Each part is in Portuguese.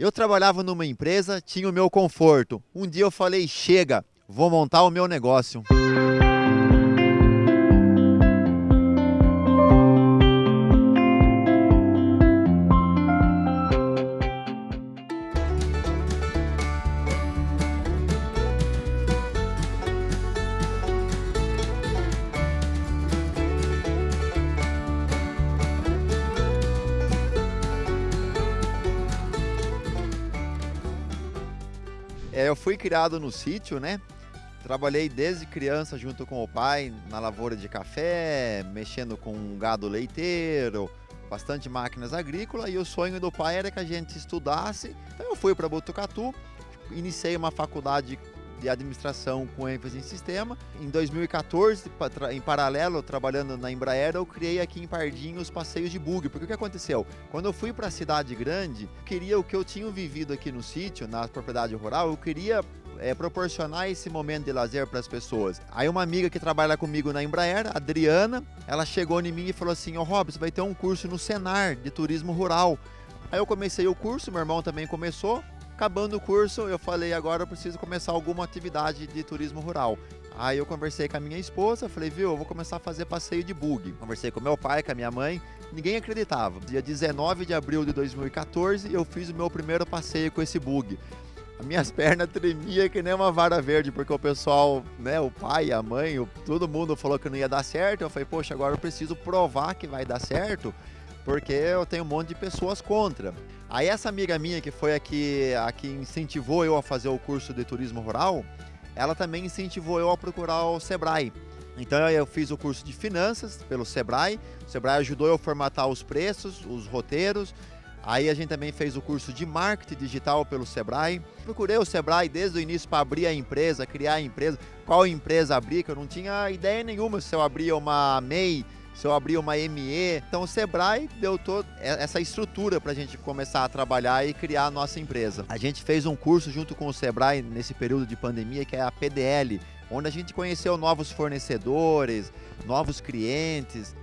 Eu trabalhava numa empresa, tinha o meu conforto. Um dia eu falei, chega, vou montar o meu negócio. Eu fui criado no sítio, né? Trabalhei desde criança junto com o pai na lavoura de café, mexendo com gado leiteiro, bastante máquinas agrícolas e o sonho do pai era que a gente estudasse. Então eu fui para Botucatu, iniciei uma faculdade de administração com ênfase em sistema. Em 2014, em paralelo, trabalhando na Embraer, eu criei aqui em Pardinho os passeios de bug. Porque o que aconteceu? Quando eu fui para a cidade grande, queria o que eu tinha vivido aqui no sítio, na propriedade rural, eu queria é, proporcionar esse momento de lazer para as pessoas. Aí uma amiga que trabalha comigo na Embraer, Adriana, ela chegou em mim e falou assim, ô oh, Robson, vai ter um curso no Senar de turismo rural. Aí eu comecei o curso, meu irmão também começou, Acabando o curso, eu falei, agora eu preciso começar alguma atividade de turismo rural. Aí eu conversei com a minha esposa, falei, viu, eu vou começar a fazer passeio de bug. Conversei com meu pai, com a minha mãe, ninguém acreditava. Dia 19 de abril de 2014, eu fiz o meu primeiro passeio com esse bug. As minhas pernas tremiam que nem uma vara verde, porque o pessoal, né, o pai, a mãe, todo mundo falou que não ia dar certo. Eu falei, poxa, agora eu preciso provar que vai dar certo porque eu tenho um monte de pessoas contra. Aí essa amiga minha que foi a que, a que incentivou eu a fazer o curso de turismo rural, ela também incentivou eu a procurar o Sebrae. Então eu fiz o curso de finanças pelo Sebrae, o Sebrae ajudou eu a formatar os preços, os roteiros, Aí a gente também fez o curso de marketing digital pelo Sebrae. Procurei o Sebrae desde o início para abrir a empresa, criar a empresa, qual empresa abrir, que eu não tinha ideia nenhuma se eu abria uma MEI, se eu abrir uma ME. Então o Sebrae deu toda essa estrutura para a gente começar a trabalhar e criar a nossa empresa. A gente fez um curso junto com o Sebrae nesse período de pandemia que é a PDL, onde a gente conheceu novos fornecedores, novos clientes.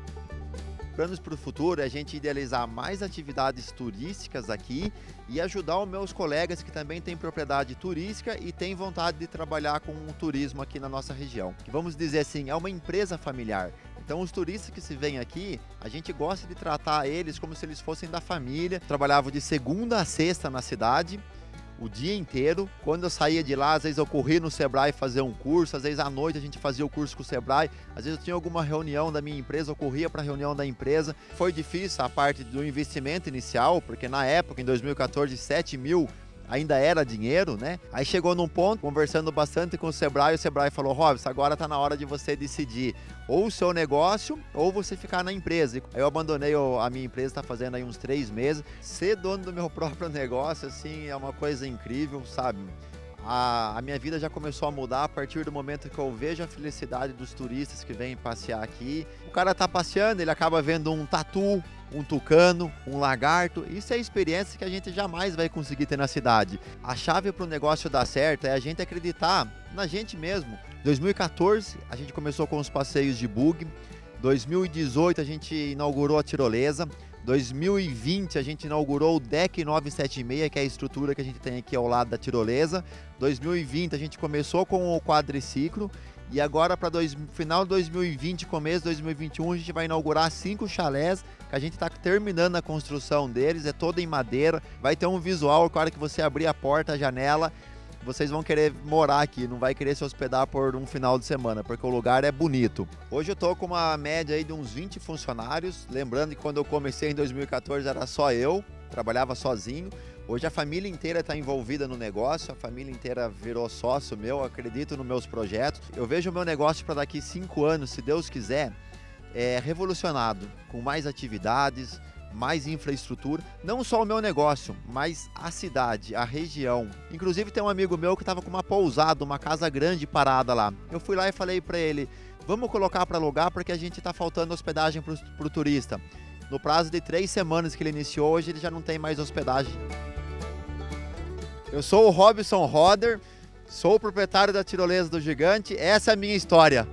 Planos para o futuro é a gente idealizar mais atividades turísticas aqui e ajudar os meus colegas que também têm propriedade turística e têm vontade de trabalhar com o turismo aqui na nossa região. Vamos dizer assim, é uma empresa familiar. Então os turistas que se vêm aqui, a gente gosta de tratar eles como se eles fossem da família. Trabalhava de segunda a sexta na cidade, o dia inteiro. Quando eu saía de lá, às vezes eu corria no Sebrae fazer um curso, às vezes à noite a gente fazia o curso com o Sebrae, às vezes eu tinha alguma reunião da minha empresa, eu corria para a reunião da empresa. Foi difícil a parte do investimento inicial, porque na época, em 2014, 7 mil ainda era dinheiro, né? Aí chegou num ponto, conversando bastante com o Sebrae, o Sebrae falou, Robson, agora está na hora de você decidir ou o seu negócio ou você ficar na empresa. Aí eu abandonei a minha empresa, está fazendo aí uns três meses. Ser dono do meu próprio negócio, assim, é uma coisa incrível, sabe? A, a, minha vida já começou a mudar a partir do momento que eu vejo a felicidade dos turistas que vêm passear aqui. O cara tá passeando, ele acaba vendo um tatu, um tucano, um lagarto. Isso é experiência que a gente jamais vai conseguir ter na cidade. A chave para o negócio dar certo é a gente acreditar na gente mesmo. 2014 a gente começou com os passeios de bug. 2018 a gente inaugurou a tirolesa. 2020 a gente inaugurou o Deck 976, que é a estrutura que a gente tem aqui ao lado da tirolesa. 2020 a gente começou com o quadriciclo e agora para final de 2020, começo de 2021, a gente vai inaugurar cinco chalés que a gente está terminando a construção deles, é toda em madeira. Vai ter um visual, claro que você abrir a porta, a janela, vocês vão querer morar aqui, não vai querer se hospedar por um final de semana, porque o lugar é bonito. Hoje eu tô com uma média aí de uns 20 funcionários, lembrando que quando eu comecei em 2014 era só eu, trabalhava sozinho. Hoje a família inteira está envolvida no negócio, a família inteira virou sócio meu, acredito nos meus projetos. Eu vejo o meu negócio para daqui cinco anos, se Deus quiser, é, revolucionado, com mais atividades, mais infraestrutura, não só o meu negócio, mas a cidade, a região. Inclusive tem um amigo meu que estava com uma pousada, uma casa grande parada lá. Eu fui lá e falei para ele, vamos colocar para alugar porque a gente está faltando hospedagem para o turista. No prazo de três semanas que ele iniciou, hoje ele já não tem mais hospedagem. Eu sou o Robson Roder, sou o proprietário da Tirolesa do Gigante, essa é a minha história.